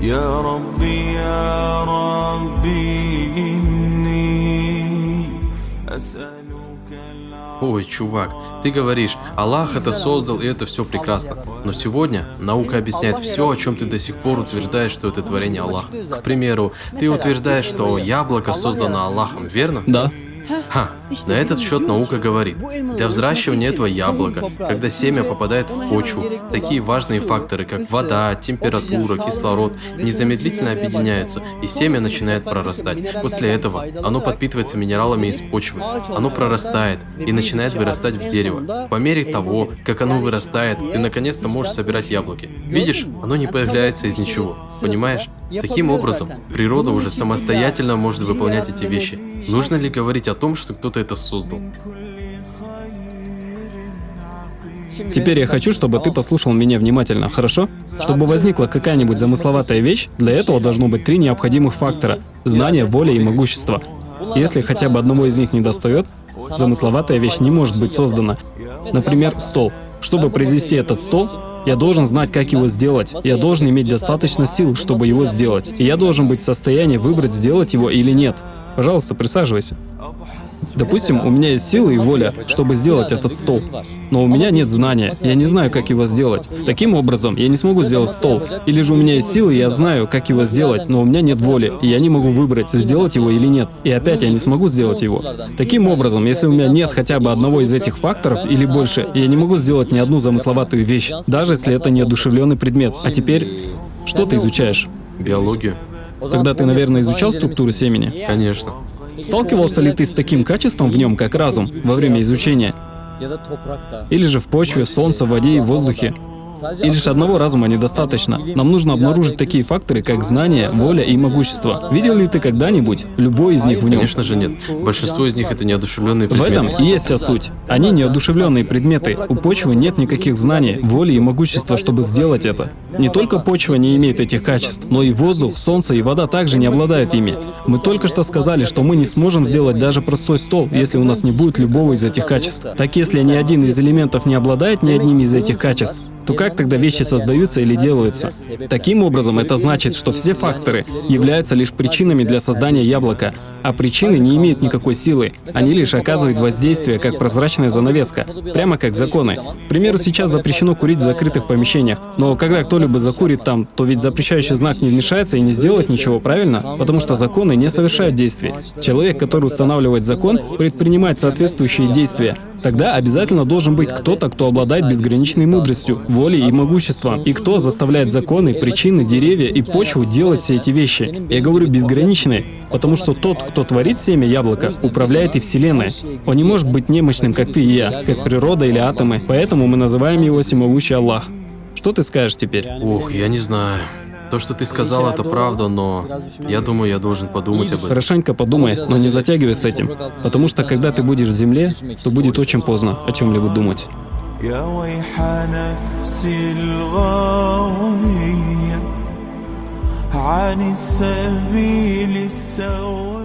يا ربي يا ربي إني أسألك العفو Ой, чувак, ты говоришь, Аллах это создал, и это все прекрасно. Но сегодня наука объясняет все, о чем ты до сих пор утверждаешь, что это творение Аллаха. К примеру, ты утверждаешь, что яблоко создано Аллахом, верно? Да. Ха, на этот счет наука говорит, для взращивания этого яблока, когда семя попадает в почву, такие важные факторы, как вода, температура, кислород, незамедлительно объединяются, и семя начинает прорастать. После этого оно подпитывается минералами из почвы, оно прорастает и начинает вырастать в дерево. По мере того, как оно вырастает, ты наконец-то можешь собирать яблоки. Видишь, оно не появляется из ничего, понимаешь? Таким образом, природа уже самостоятельно может выполнять эти вещи. Нужно ли говорить о том, что кто-то это создал? Теперь я хочу, чтобы ты послушал меня внимательно, хорошо? Чтобы возникла какая-нибудь замысловатая вещь, для этого должно быть три необходимых фактора – знание, воля и могущество. Если хотя бы одного из них не достает, замысловатая вещь не может быть создана. Например, стол. Чтобы произвести этот стол, я должен знать, как его сделать. Я должен иметь достаточно сил, чтобы его сделать. И я должен быть в состоянии выбрать, сделать его или нет. Пожалуйста, присаживайся. Допустим, у меня есть силы и воля, чтобы сделать этот стол, но у меня нет знания, я не знаю, как его сделать. Таким образом, я не смогу сделать стол. Или же у меня есть силы, и я знаю, как его сделать, но у меня нет воли, и я не могу выбрать, сделать его или нет. И опять я не смогу сделать его. Таким образом, если у меня нет хотя бы одного из этих факторов или больше, я не могу сделать ни одну замысловатую вещь, даже если это неодушевленный предмет. А теперь, что ты изучаешь? Биологию? Тогда ты, наверное, изучал структуру семени? Конечно. Сталкивался ли ты с таким качеством в нем, как разум, во время изучения? Или же в почве, солнце, воде и воздухе? И лишь одного разума недостаточно. Нам нужно обнаружить такие факторы, как знание, воля и могущество. Видел ли ты когда-нибудь любой из них в нем? Конечно же нет. Большинство из них это неодушевленные В предметы. этом и есть вся суть. Они неодушевленные предметы. У почвы нет никаких знаний, воли и могущества, чтобы сделать это. Не только почва не имеет этих качеств, но и воздух, солнце и вода также не обладают ими. Мы только что сказали, что мы не сможем сделать даже простой стол, если у нас не будет любого из этих качеств. Так если ни один из элементов не обладает ни одним из этих качеств, то как тогда вещи создаются или делаются? Таким образом, это значит, что все факторы являются лишь причинами для создания яблока, а причины не имеют никакой силы. Они лишь оказывают воздействие, как прозрачная занавеска, прямо как законы. К примеру, сейчас запрещено курить в закрытых помещениях, но когда кто-либо закурит там, то ведь запрещающий знак не вмешается и не сделает ничего, правильно? Потому что законы не совершают действий. Человек, который устанавливает закон, предпринимает соответствующие действия. Тогда обязательно должен быть кто-то, кто обладает безграничной мудростью, волей и могуществом, и кто заставляет законы, причины, деревья и почву делать все эти вещи. Я говорю безграничные, потому что тот, кто творит семя яблока, управляет и Вселенной. Он не может быть немощным, как ты и я, как природа или атомы, поэтому мы называем его всемогущий Аллах. Что ты скажешь теперь? Ох, я не знаю. То, что ты сказал, это правда, но я думаю, я должен подумать об этом. Хорошенько подумай, но не затягивай с этим, потому что когда ты будешь в земле, то будет очень поздно о чем-либо думать. يا ويح نفسي الغاوية عن السبيل السوي